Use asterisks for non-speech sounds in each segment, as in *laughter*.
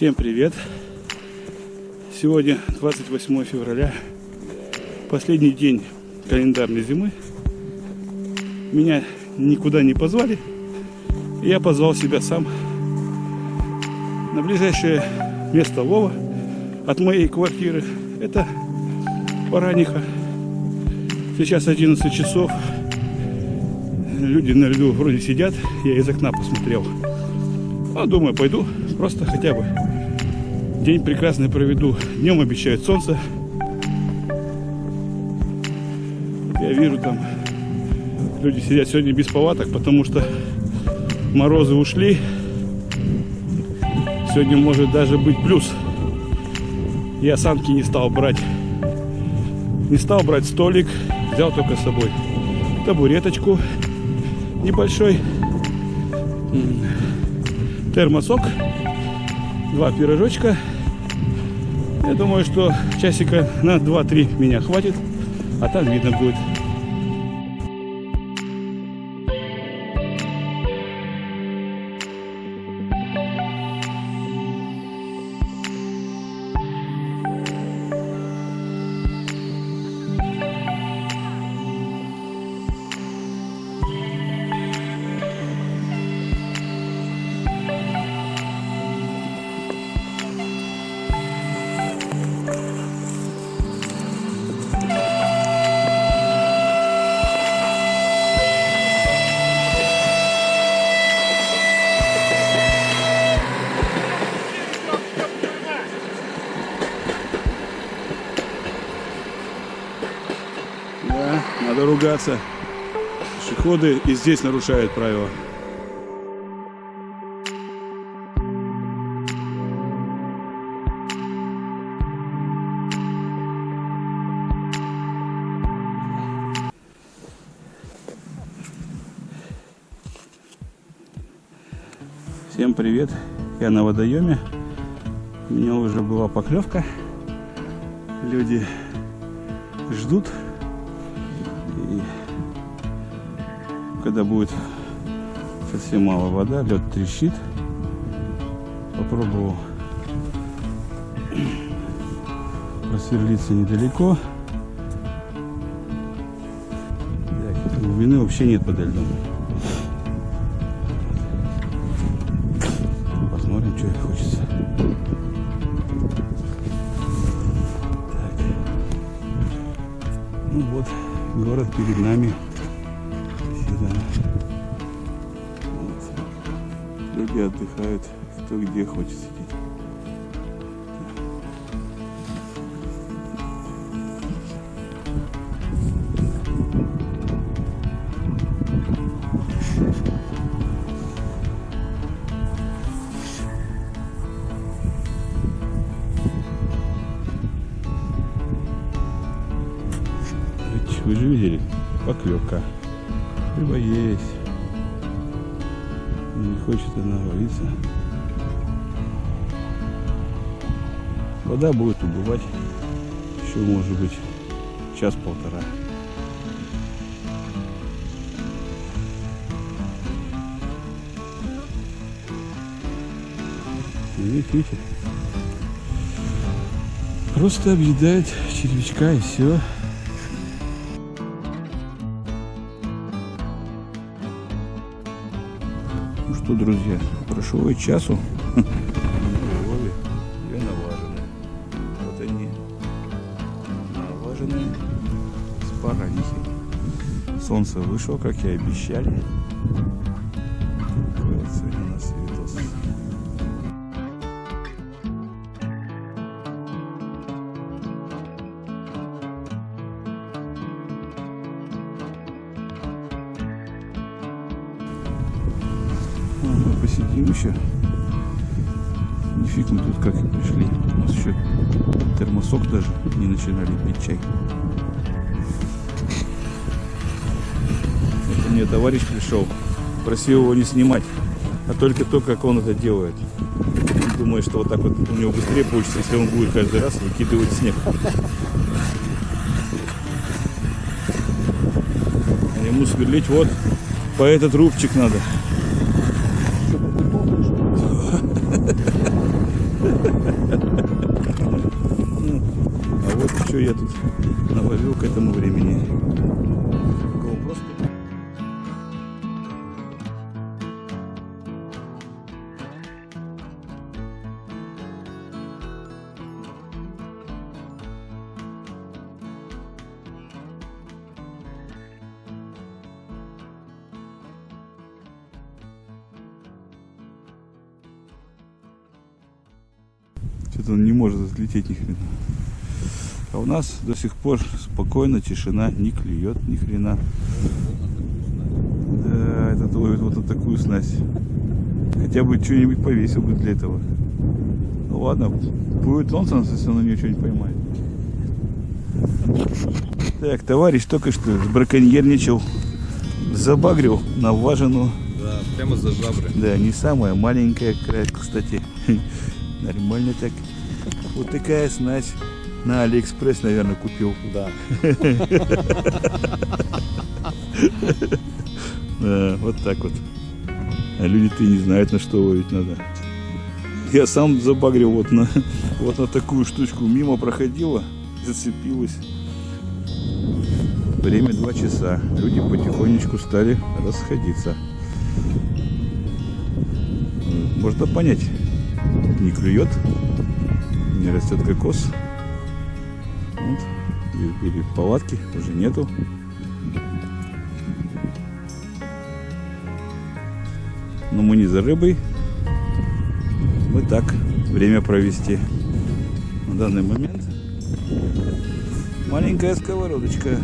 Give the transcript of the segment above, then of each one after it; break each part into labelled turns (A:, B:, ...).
A: Всем привет! Сегодня 28 февраля, последний день календарной зимы. Меня никуда не позвали, я позвал себя сам на ближайшее место лова от моей квартиры. Это Бараниха. Сейчас 11 часов. Люди на льду вроде сидят, я из окна посмотрел. Ну, думаю, пойду просто хотя бы день прекрасный проведу. Днем обещают солнце. Я вижу там люди сидят сегодня без палаток, потому что морозы ушли. Сегодня может даже быть плюс. Я санки не стал брать. Не стал брать столик. Взял только с собой табуреточку небольшой. Термосок. Два пирожочка. Я думаю, что часика на 2-3 меня хватит. А там видно будет. Ругаться. Пешеходы и здесь нарушают правила. Всем привет! Я на водоеме. У меня уже была поклевка. Люди ждут. И когда будет совсем мало вода, лед трещит. Попробовал просверлиться недалеко. Глубины вообще нет подо льдом. Посмотрим, что хочется. Так. Ну вот, город перед нами. Всегда. Вот. Люди отдыхают, кто где хочет сидеть. Вы же видели, поклевка. Рыба есть. Не хочет она ловиться. Вода будет убывать. Еще может быть час-полтора. Видите? Просто объедает червячка и все. Ну что, друзья, прошло и часу. Лове две наваженные. Вот они, наваженные с баранихой. Солнце вышло, как и обещали. Посидим еще. Нифиг мы тут как пришли. У нас еще термосок даже не начинали пить чай. Это мне товарищ пришел. Просил его не снимать, а только то, как он это делает. Думаю, что вот так вот у него быстрее получится, если он будет каждый раз выкидывать снег. А ему сверлить вот по этот рубчик надо. Я тут наловил к этому времени. Что-то он не может взлететь ни хрена. А у нас до сих пор спокойно, тишина, не клюет ни хрена. Да, этот ловит вот на такую снасть. Хотя бы что-нибудь повесил бы для этого. Ну ладно, будет нонсенс, если он на нее что-нибудь поймает. Так, товарищ только что сбраконьерничал, забагрил на важину.
B: Да, прямо за жабры.
A: Да, не самая маленькая, кстати. *laughs* Нормально так. Вот такая снасть. На Алиэкспресс, наверное, купил.
B: Да. *laughs*
A: Да, вот так вот. А люди-то не знают, на что ловить надо. Я сам забагрил вот на, *laughs* вот на такую штучку. Мимо проходила, зацепилась. Время 2 часа. Люди потихонечку стали расходиться. Можно понять. Не клюет, не растет кокос. Вот. И- Были палатки, уже нету. Но мы не за рыбой. Мы так, время провести. На данный момент маленькая сковородочка.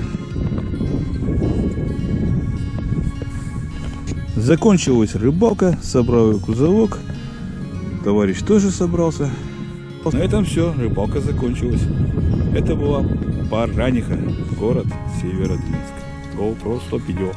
A: Закончилась рыбалка, собрал кузовок. Товарищ тоже собрался. На этом все, рыбалка закончилась. Это была Параниха, город Северодвинск. GoPro 100 видео.